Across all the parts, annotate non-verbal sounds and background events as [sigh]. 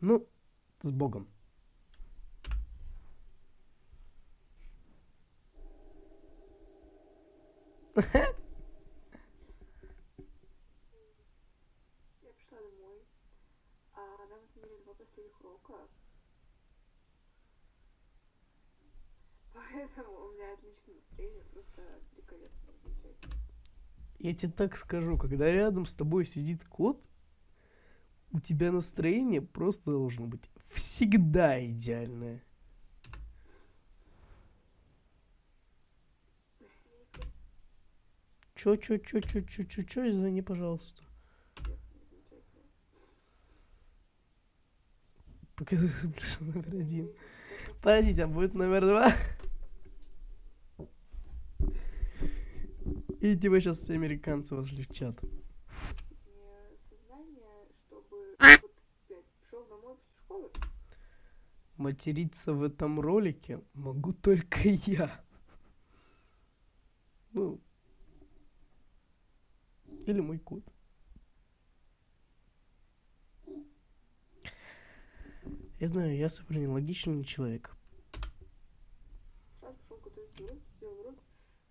Ну, с Богом. Я пришла домой, а нам отменили два последних урока. [laughs] Поэтому у меня отличное настроение, просто великолепно, замечательно. Я тебе так скажу, когда рядом с тобой сидит кот, у тебя настроение просто должно быть всегда идеальное. Чё, чё, чё, чё, чё, чё, чё, извини, пожалуйста. Показывай пришел номер один. Подождите, а будет номер два? И тебя сейчас американцы вошли в чат. Мне сознание, чтобы вот, блядь, пришел домой после школы. Материться в этом ролике могу только я. Ну. Или мой кот. Я знаю, я супер нелогичный человек. Сразу пошел готовить уроки, сделал урок,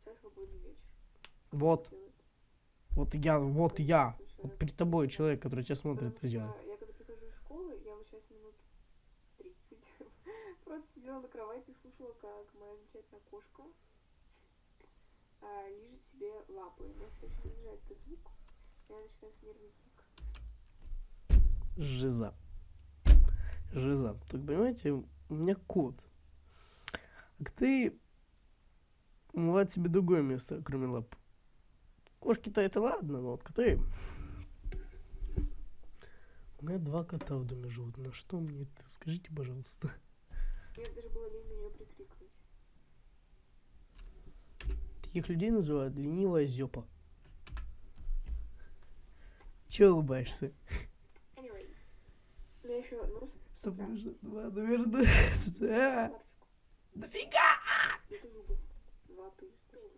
сейчас свободный вечер. Вот, вот я, вот я. Вот перед тобой человек, который тебя смотрит, это делает. что я когда прихожу из школы, я вот сейчас минут 30 просто сидела на кровати и слушала, как моя замечательная кошка а, лижет себе лапы. Меня, кстати, очень раздражает этот звук. У меня начинается нервный тик. Жиза. Жиза. Так понимаете, у меня кот. А ты умывать себе другое место, кроме лап. Кошки-то это ладно, но вот коты... У меня два кота в доме живут. На что мне это? Скажите, пожалуйста. Мне даже было лень нее прикрикнуть. Таких людей называют ленивая зёпа. Че улыбаешься? Anyway. У меня еще два. А! Это зубы.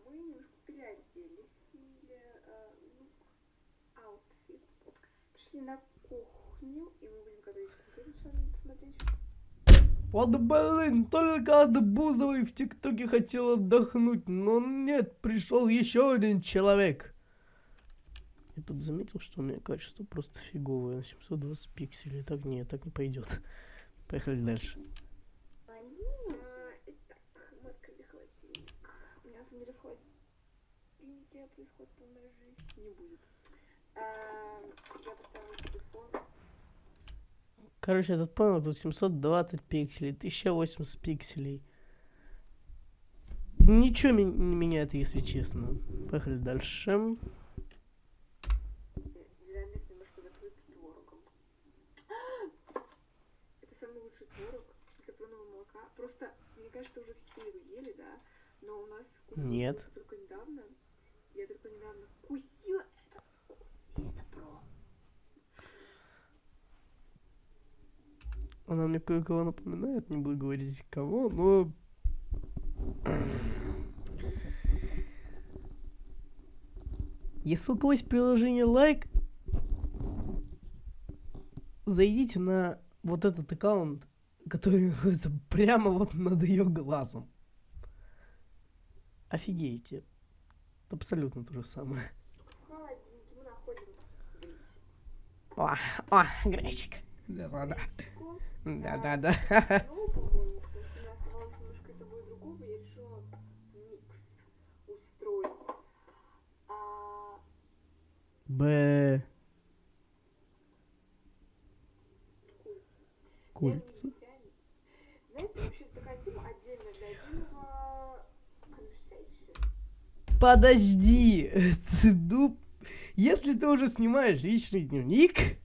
Мы немножко переоделись, сменили э, look, outfit. Пришли на кухню, и мы будем готовить кухню. Что надо посмотреть, что Вот блин, только от Бузовой в ТикТоке хотел отдохнуть, но нет, пришел еще один человек. Я тут заметил, что у меня качество просто фиговое, на 720 пикселей. Так нет, так не пойдет. [laughs] Поехали дальше. Жизнь. Не будет. А, Я поставила телефон. Короче, я тут понял, тут 720 пикселей, 1080 пикселей. Ничего не меняет, если честно. Поехали дальше. Динамик немножко закрыт творогом. Это самый лучший творог из топленого молока. Просто, мне кажется, уже все его ели, да? Но у нас вкус Нет. только недавно. Я только недавно вкусила этот вкус. И это про. Она мне кое-кого напоминает, не буду говорить кого, но... Если у кого есть приложение лайк, зайдите на вот этот аккаунт, который [laughs] находится прямо вот над ее глазом. Офигеете. Абсолютно то же самое. О, о, гречик. Да-да-да. Да-да-да. Ну, по-моему, [laughs] потому что у меня оставалось немножко и того и другого, я решила микс устроить. А, Б. вегетарианец. Знаете, вообще такая тема отдельная для отдельного conversation. Подожди. [laughs] Ну, если ты уже снимаешь личный дневник,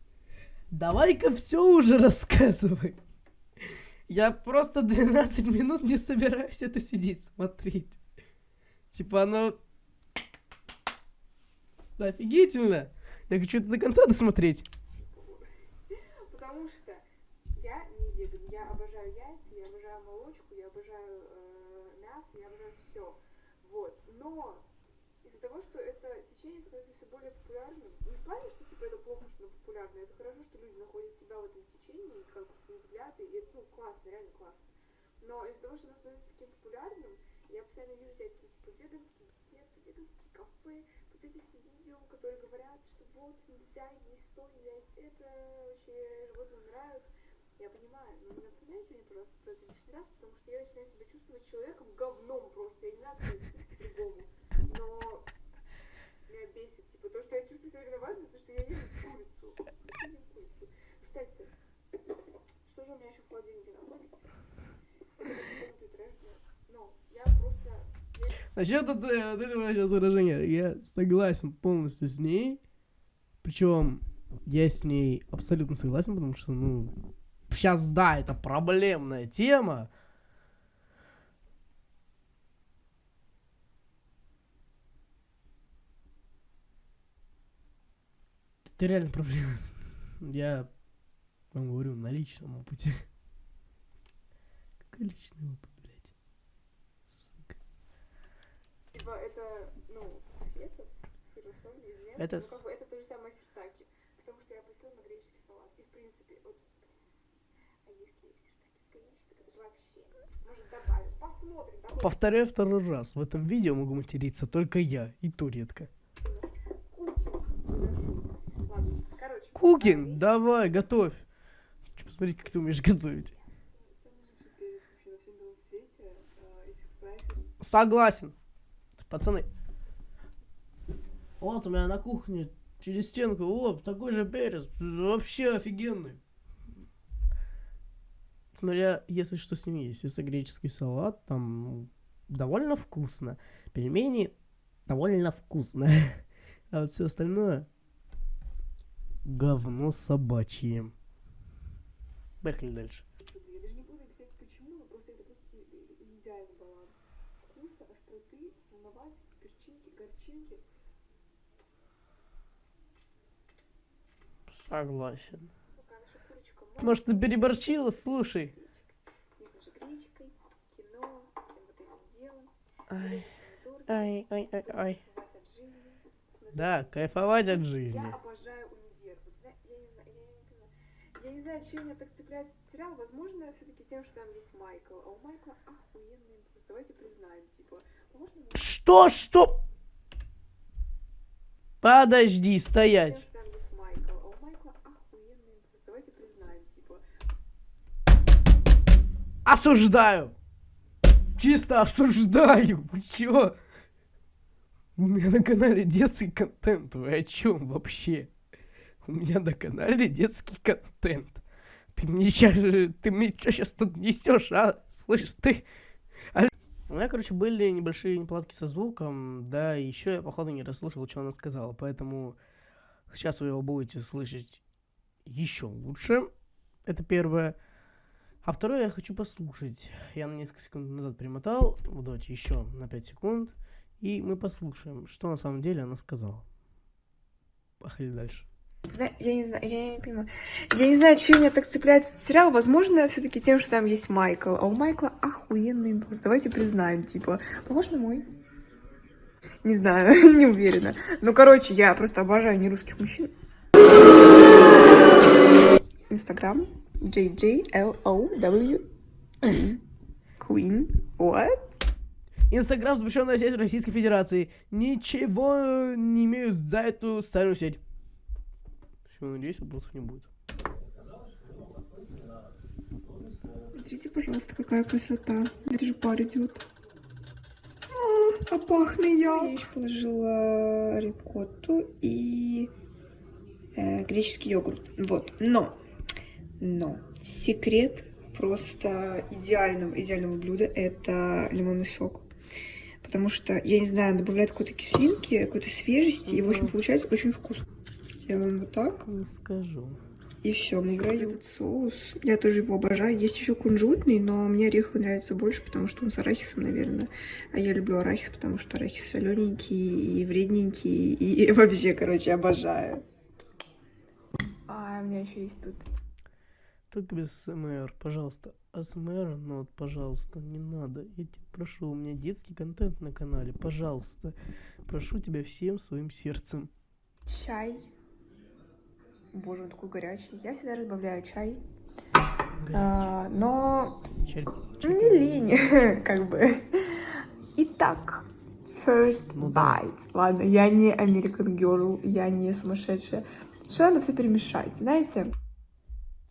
давай-ка все уже рассказывай. Я просто 12 минут не собираюсь это сидеть смотреть. Типа оно... Офигительно. Я хочу это до конца досмотреть. Потому что я не веган, я обожаю яйца, я обожаю молочку, я обожаю э, мясо, я обожаю все. Вот. Но из-за того, что это течение становится все более популярным, не в плане, что типа это плохо, что оно популярно, это хорошо, что люди находят себя в этом течение, и как бы свои взгляды, и это, ну, классно, реально классно. Но из-за того, что оно становится таким популярным, я постоянно вижу всякие, типа, веганские десерты, веганские кафе, вот эти все видео, которые говорят, что вот, нельзя есть то, нельзя есть это, вообще животные умирают. Я понимаю, но не напоминайте мне, пожалуйста, про это лишний раз, потому что я начинаю себя чувствовать человеком говном просто. Я не знаю, как это по-другому. Но меня бесит, типа, то, что я чувствую себя виноватой, то, что я ем курицу. Кстати, что же у меня еще в холодильнике находится? Это я Но этого сейчас выражения, я согласен полностью с ней. Причем я с ней абсолютно согласен, потому что, ну, сейчас, да, это проблемная тема. Это реально проблема. Я вам говорю на личном опыте. Какой личный опыт, блядь? Сука. Типа, это, ну, фета с из лент. Это Ну, как бы, это то же самое сиртаки. Потому что я просила на греческий салат. И, в принципе, вот... А если сиртаки с гречкой, так это же вообще... Может, добавим. Посмотрим. да, вот Повторяю второй раз. В этом видео могу материться только я и то редко. Кукинг. Ладно, короче. Кукин, давай, готовь. Хочу посмотреть, как ты умеешь готовить. Согласен. Пацаны. Вот у меня на кухне через стенку, вот, такой же перец. Вообще офигенный. Смотря, если что с ним есть. Если греческий салат, там довольно вкусно. Пельмени довольно вкусно. [laughs] А вот все остальное говно собачье. Поехали дальше. Я даже не буду объяснять почему, но просто это будет и- и- и идеальный баланс. Вкуса, остроты, солоноватости, перчинки, горчинки. Согласен. Может, ты переборчила? Слушай. Ай, ай, ай, ай, ай. Да, кайфовать от жизни. Я обожаю универ. Вот, зна- я, не знаю, я, не понимаю. Я не знаю, чем меня так цепляет этот сериал. Возможно, все-таки тем, что там есть Майкл. А у Майкла охуенный голос. Давайте признаем, типа, можно Что, что? Подожди, стоять. А типа, Осуждаю. Чисто осуждаю. Вы чё? У меня на канале детский контент. Вы о чем вообще? У меня на канале детский контент. Ты мне чё, ты мне сейчас тут несешь, а? Слышь, ты... Аль- У меня, короче, были небольшие неполадки со звуком, да, и еще я, походу, не расслышал, что она сказала, поэтому сейчас вы его будете слышать еще лучше. Это первое. А второе я хочу послушать. Я на несколько секунд назад перемотал. Вот давайте еще на 5 секунд. И мы послушаем, что на самом деле она сказала. Поехали дальше. Я не знаю, я не понимаю. Я не знаю, чем меня так цепляет этот сериал. Возможно, все-таки тем, что там есть Майкл. А у Майкла охуенный голос. Давайте признаем, типа, похож на мой. Не знаю, [laughs] не уверена. Ну, короче, я просто обожаю нерусских мужчин. Инстаграм. JJLOW. Queen. What? Инстаграм запрещенная сеть Российской Федерации. Ничего не имею за эту социальную сеть. Все, надеюсь, вопросов не будет. Смотрите, пожалуйста, какая красота. Это же пар идет. А, а пахнет я. Я еще положила рикотту и э, греческий йогурт. Вот. Но, но секрет просто идеального, идеального блюда это лимонный сок. Потому что, я не знаю, добавляет какой-то кислинки, какой-то свежести, и, в общем, получается очень вкусно. Делаем вот так. Не скажу. И все, мы играем этот соус. Я тоже его обожаю. Есть еще кунжутный, но мне ореховый нравится больше, потому что он с арахисом, наверное. А я люблю арахис, потому что арахис солененький и вредненький. И [laughs] вообще, короче, обожаю. А, у меня еще есть тут. Только без СМР, пожалуйста. АСМР, ну вот, пожалуйста, не надо. Я тебя прошу, у меня детский контент на канале, пожалуйста. Прошу тебя всем своим сердцем. Чай. Боже, он такой горячий. Я всегда разбавляю чай. А, но Чай- не лень, [laughs] как бы. Итак, first Ну да. bite. Ладно, я не American Girl, я не сумасшедшая. Что надо все перемешать, знаете?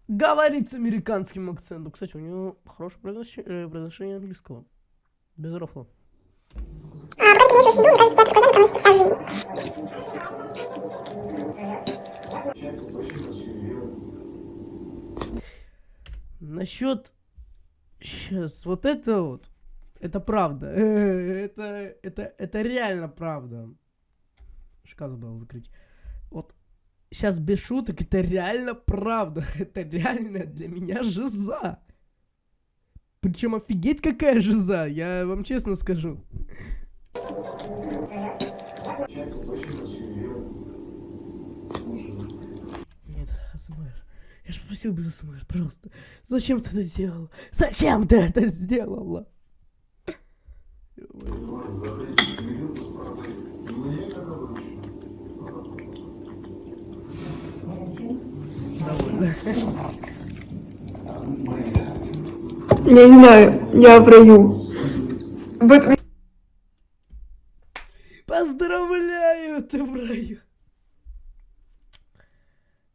Говорит с американским акцентом. Кстати, у него хорошее произнош- э, произношение английского. Без рофла. А, потом принесешь еду, мне кажется, тебя показали, потому что сажи. Насчет... Сейчас, вот это вот. Это правда. [laughs] Это, это, это реально правда. Шкаф забыл закрыть. Вот сейчас без шуток, это реально правда. [laughs] Это реально для меня жиза. Причем офигеть какая жиза, я вам честно скажу. Нет, АСМР. Я же попросил без АСМР, пожалуйста. Зачем ты это сделал? Зачем ты это сделала? Я не знаю, я раю. Вот Поздравляю, ты в раю.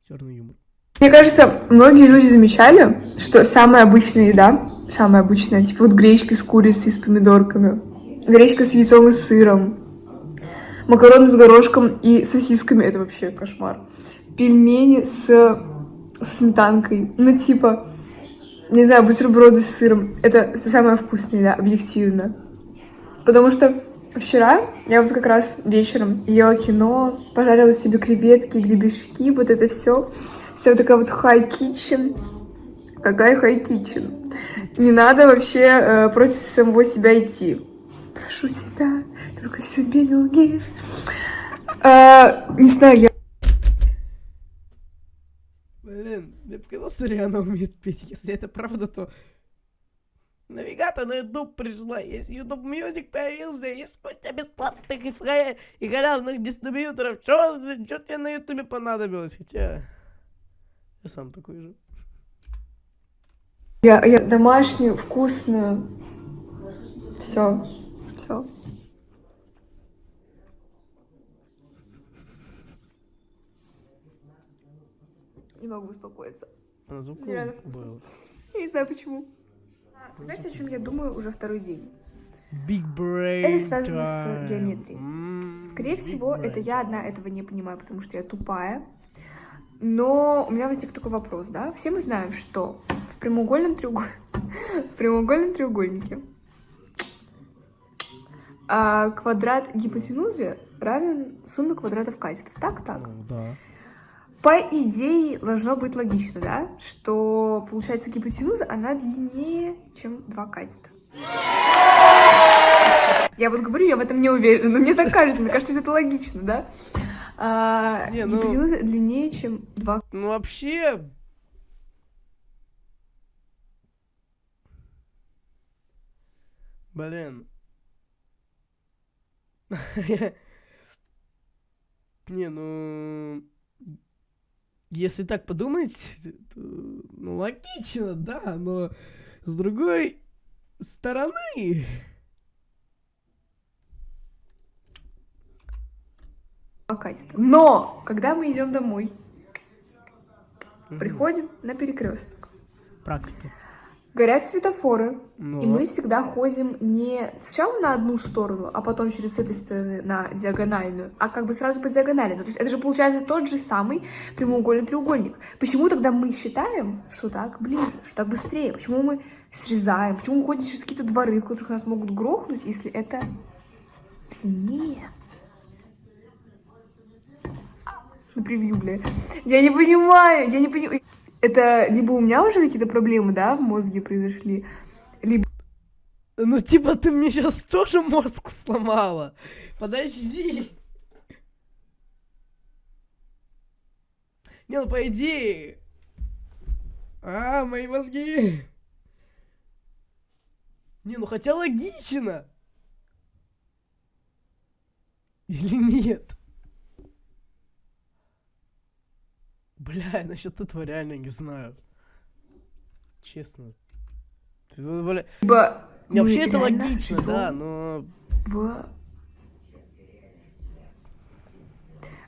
Черный юмор. Мне кажется, многие люди замечали, что самая обычная еда, самая обычная, типа вот гречка с курицей, с помидорками, гречка с яйцом и сыром, макароны с горошком и сосисками, это вообще кошмар. Пельмени с, с сметанкой, ну типа, не знаю, бутерброды с сыром, это, это самая вкусная еда, объективно. Потому что вчера я вот как раз вечером ела кино, пожарила себе креветки, гребешки, вот это все. Вся такая вот хай kitchen. Какая хай kitchen? Не надо вообще э, против самого себя идти. Прошу тебя, только себе не лги. А, не знаю, я Блин, мне показалось, Риана умеет петь. Если это правда, то... Навигатор на YouTube пришла, есть YouTube Music появился, есть куча бесплатных и, фра... и халявных дистрибьюторов. Чё, чё тебе на YouTube понадобилось? Хотя... Я сам такой же. Я, я домашнюю, вкусную. Все, все. Не могу успокоиться. А звук Нереально был. Я не знаю почему. Знаете, о чем я думаю уже второй день? Big Brain Это связано с Time. геометрией. М, Скорее Big всего, это Brain я Time. одна этого не понимаю, потому что я тупая. Но у меня возник такой вопрос, да? Все мы знаем, что в прямоугольном, треугол... [laughs] в прямоугольном треугольнике а, квадрат гипотенузы равен сумме квадратов катетов. Так, так. Да. По идее, должно быть логично, да? Что, получается, гипотенуза, она длиннее, чем два катета. Я вот говорю, я в этом не уверена, но мне так кажется, мне кажется, что это логично, да? А, Не, ну- Гипотенуза длиннее, чем два Ну, вообще... Блин. [laughs] Не, ну... Если так подумать, [laughs] то, ну, логично, да, но с другой стороны... [laughs] катета. Но, когда мы идем домой, Мгм. приходим на перекресток, Практика. горят светофоры, Ну, И мы всегда ходим не сначала на одну сторону, а потом через этой стороны на диагональную, а как бы сразу по диагонали. Ну, то есть это же получается тот же самый прямоугольный треугольник. Почему тогда мы считаем, что так ближе, что так быстрее? Почему мы срезаем? Почему мы ходим через какие-то дворы, в которых нас могут грохнуть, если это длиннее? На превью, бля. Я не понимаю, я не понимаю. Это либо у меня уже какие-то проблемы, да, в мозге произошли, Ну, типа, ты мне сейчас тоже мозг сломала. Подожди. Не, ну, по идее... А, мои мозги. Не, ну, хотя логично. Или нет? Бля, [laughs] насчет этого реально не знаю. Честно. Ты, бля, Либо не, Вообще это логично, живем да, но... В...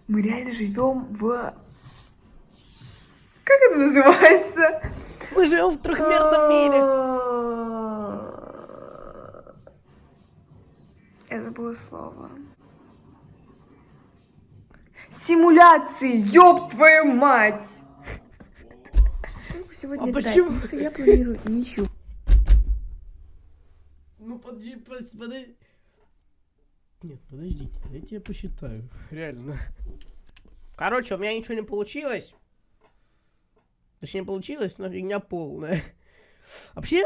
Мы реально живем в... Как это называется? Мы живем в трехмерном мире. Я забыла слово. Симуляции, ёб твою мать! Сегодня А почему? я планирую ничего. Ну подожди, подожди, подожди. Нет, подождите, дайте я посчитаю. Реально. Короче, у меня ничего не получилось. Точнее, получилось, но фигня полная. Вообще...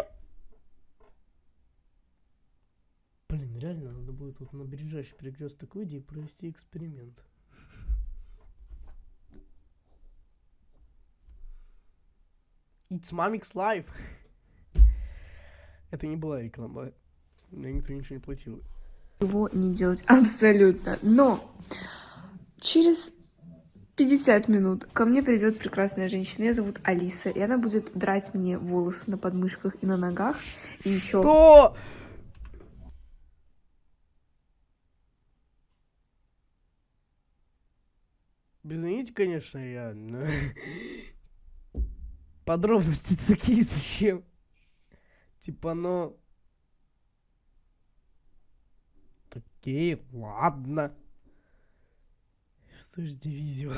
Блин, реально, надо будет вот на ближайший перекресток выйти и провести эксперимент. It's Mamix Live. Это не была реклама. Мне никто ничего не платил. Его не делать [laughs] абсолютно. Но через 50 минут ко мне придет прекрасная женщина. Ее зовут Алиса. И она будет драть мне волосы на подмышках и на ногах. И еще Что? Извините, конечно, я... [laughs] но Подробности [laughs] такие зачем? Типа, ну... Окей, ладно. Что ж дивизию?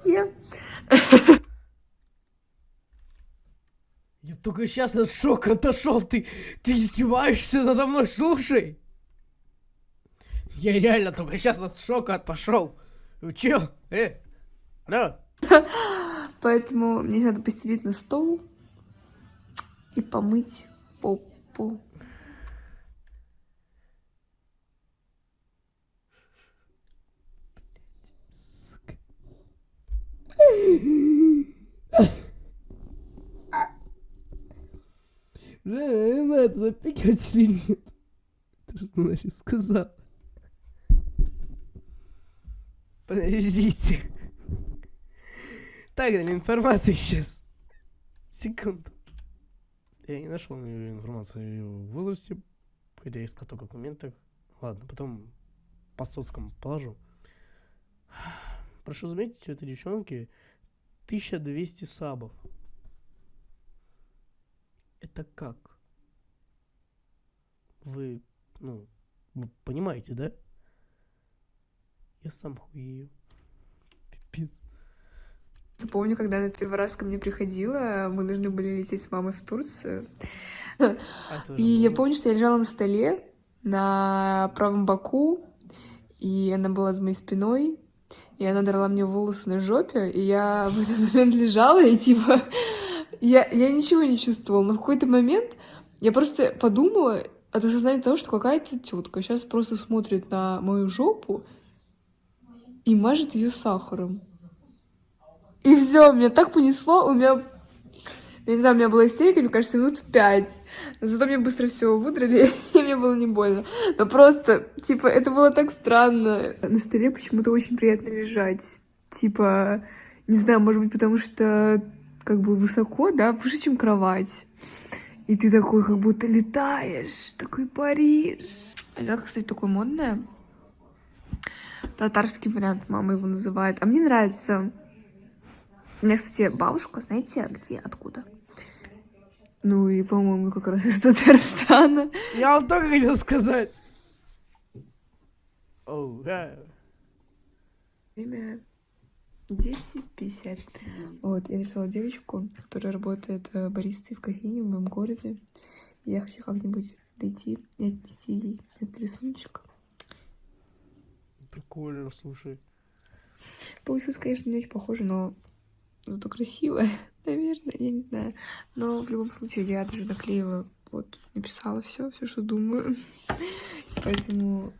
где? Я только сейчас от шока отошел. Ты, ты издеваешься надо мной, слушай. Я реально только сейчас от шока отошел. Вы чё? Э? Алло? [laughs] Поэтому мне надо постелить на стол и помыть попу. Сука. Бля, я не знаю, это запикать или нет. Ты что значит сказал? Подождите. Так, для информации сейчас. Секунду. Я не нашел информацию о её возрасте, хотя искал только документах. Ладно, потом по соцкому положу. Прошу заметить, у этой девчонки 1200 сабов. Это как? Вы, ну, вы понимаете, да? Я сам хуею. Пипец. Помню, когда она первый раз ко мне приходила, мы должны были лететь с мамой в Турцию. А И я помню, что я лежала на столе на правом боку, и она была за моей спиной, и она драла мне волосы на жопе, и я в этот момент лежала, и типа... Я, я ничего не чувствовала, но в какой-то момент я просто подумала от осознания того, что какая-то тетка сейчас просто смотрит на мою жопу и мажет ее сахаром. И все, меня так понесло, у меня я не знаю, у меня была истерика, мне кажется, минут пять. Зато мне быстро все выдрали, [laughs] и мне было не больно. Но просто, типа, это было так странно. На столе почему-то очень приятно лежать. Типа, не знаю, может быть, потому что как бы высоко, да, выше, чем кровать. И ты такой, как будто летаешь, такой Париж. Взяла, кстати, такое модное. Татарский вариант, мама его называет. А мне нравится. У меня, кстати, бабушка, знаете, где, откуда? Ну и, по-моему, как раз из Татарстана. Я вам только хотел сказать. Оу, да. Время 10.50. Вот, я нашла девочку, которая работает э, баристой в кофейне в моем городе. Я хочу как-нибудь дойти и отнести ей этот рисуночек. Прикольно, слушай. Получилось, конечно, не очень похоже, но зато красиво, [laughs] наверное, я не знаю. Но в любом случае я даже наклеила, вот, написала все, все, что думаю. [laughs] Поэтому,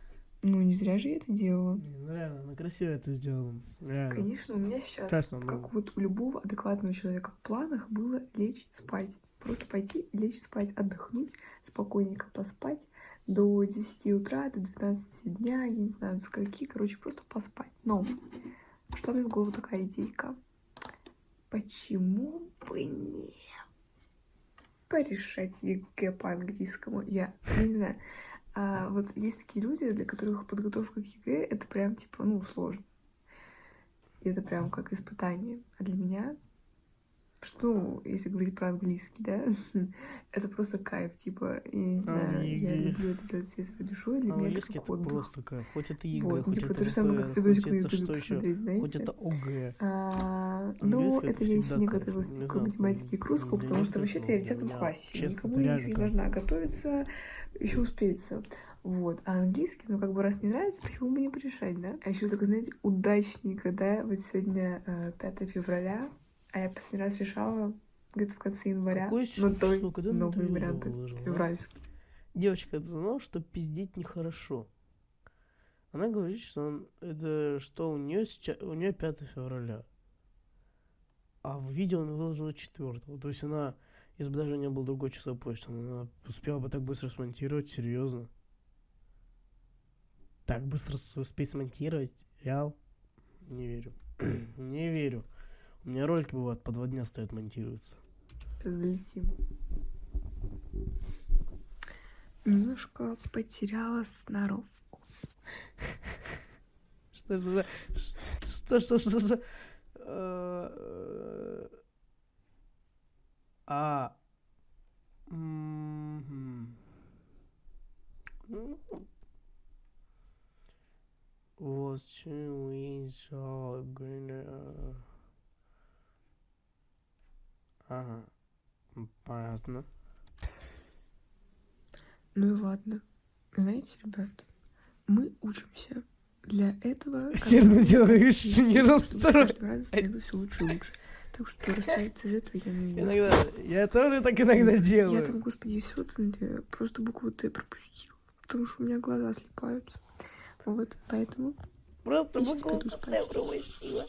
ну, не зря же я это делала. Ну реально, ну красиво это сделано. Реально. Конечно, у меня сейчас, ну. как вот у любого адекватного человека в планах было лечь спать. Просто пойти, лечь спать, отдохнуть, спокойненько поспать, до 10 утра, до 12 дня, я не знаю, до скольки, короче, просто поспать. Но пришла мне в голову такая идейка. Почему бы не порешать ЕГЭ по английскому? Я, не знаю. А вот есть такие люди, для которых подготовка к ЕГЭ это прям типа, ну, сложно. И это прям как испытание. А для меня ну, если говорить про английский, да, [laughs] это просто кайф, типа, я не знаю, я люблю это делать всей своей душой, для меня это как отдых. просто кайф. Хоть это ЕГЭ, Вот, ну, хоть типа это то же самое, как хоть это что еще, посмотреть, хоть знаете. это ОГЭ. А, ну, Английский это я еще не готовилась к математике и к русскому, потому что вообще-то я в но для 10 меня, классе, честно, никому не должна готовиться, еще успеется. Вот, а английский, ну, как бы, раз не нравится, почему бы не порешать, да? А еще так, знаете, удачненько, да, вот сегодня э, 5 февраля, а я последний раз решала где-то в конце января, Какое ну, то есть Когда ты новые видео варианты выложила, февральские. Девочка, ты знала, что пиздеть нехорошо? Она говорит, что он, это что у нее сейчас, у нее 5 февраля. А в видео она выложила 4. То есть она, если бы даже не был другой часовой почты, она успела бы так быстро смонтировать, серьезно. Так быстро успеть смонтировать? Реал? Не верю. [clears throat] не верю. У меня ролики бывают по два дня стоят монтируются. Залетим. Немножко потеряла сноровку. [laughs] Что же за... Что, что, что, что? Э, А... Was we so good? Ага. Понятно. Ну и ладно. Знаете, ребят, мы учимся. Для этого... [laughs] Сильно делаешь, не расстроен. раз лучше и лучше. Так что расстраиваться из этого я не имею. Иногда, я тоже так иногда Я делаю. там, господи, все просто букву Т пропустила. Потому что у меня глаза слепаются. Вот, поэтому Просто я букву Т пропустила.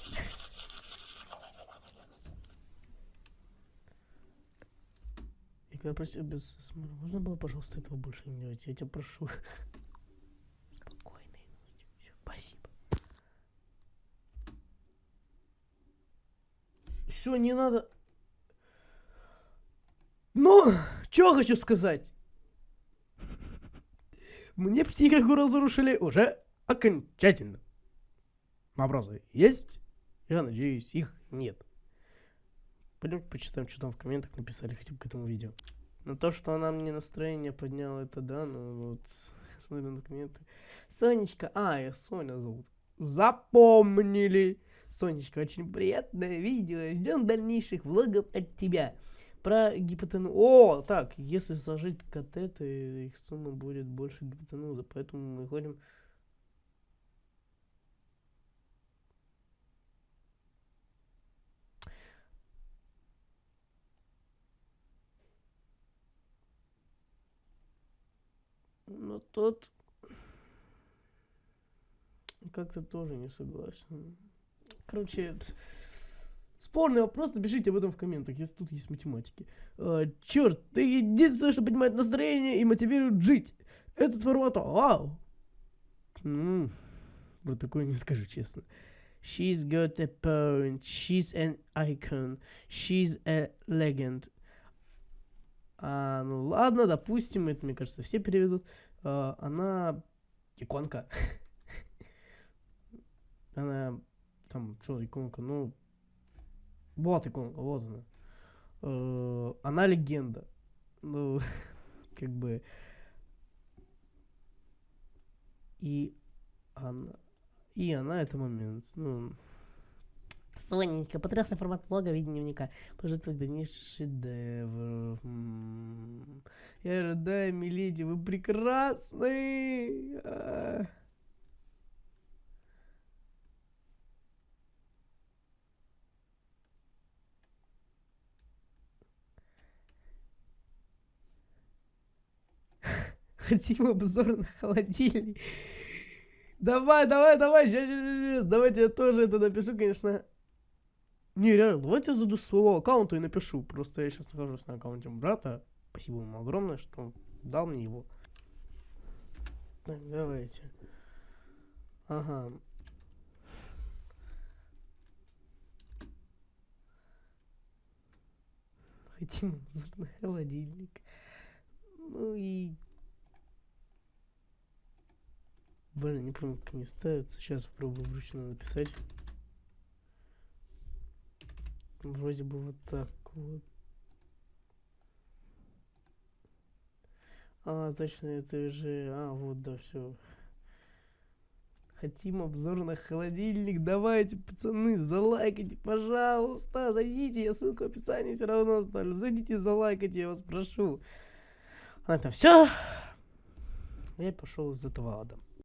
И когда просил без можно было, пожалуйста, этого больше не делать? Я тебя прошу. [laughs] Спокойной ночи. Всё, Спасибо. Все, не надо. Ну, что хочу сказать. Мне психику разрушили уже окончательно. Вопросы есть? Я надеюсь, их нет. Пойдемте почитаем, что там в комментах написали хотя бы к этому видео. Но то, что она мне настроение подняла, это да, но вот [laughs] смотрю на комменты. Сонечка, а, я Соня зовут. Запомнили. Сонечка, очень приятное видео. Ждем дальнейших влогов от тебя. Про гипотенузу. О, так, если сложить катеты, их сумма будет больше гипотенузы. Поэтому мы ходим Но тот как-то тоже не согласен. Короче, спорный вопрос, напишите об этом в комментах, если тут есть математики. черт, ты единственное, что поднимает настроение и мотивирует жить. Этот формат, вау. Про такое не скажу честно. She's got a point. She's an icon. She's a legend. А, ну ладно, допустим, это, мне кажется, все переведут. А, она иконка. [laughs] Она там, что, иконка, ну, вот иконка, вот она. Э, Она легенда. Ну, [laughs] как бы. И она. И она это момент. Ну, Соненька, потрясный формат влога, видение дневника. Пожалуйста, дальнейший шедевр. Я рыдаю, миледи, вы прекрасны. А. [laughs] Хотим обзор на холодильник. Давай, давай, давай, сейчас. Давайте я тоже это напишу, конечно. Не, реально, давайте я зайду с своего аккаунта и напишу. Просто я сейчас нахожусь на аккаунте брата. Спасибо ему огромное, что он дал мне его. Так, давайте. Ага. Хотим на холодильник. Ну и... Блин, не помню, как они ставятся. Сейчас попробую вручную написать. Вроде бы вот так вот. А, точно, это же... А, вот, да, все. Хотим обзор на холодильник. Давайте, пацаны, залайкайте, пожалуйста. Зайдите, я ссылку в описании все равно оставлю. Зайдите, залайкайте, я вас прошу. Это все. Я пошел этого ада.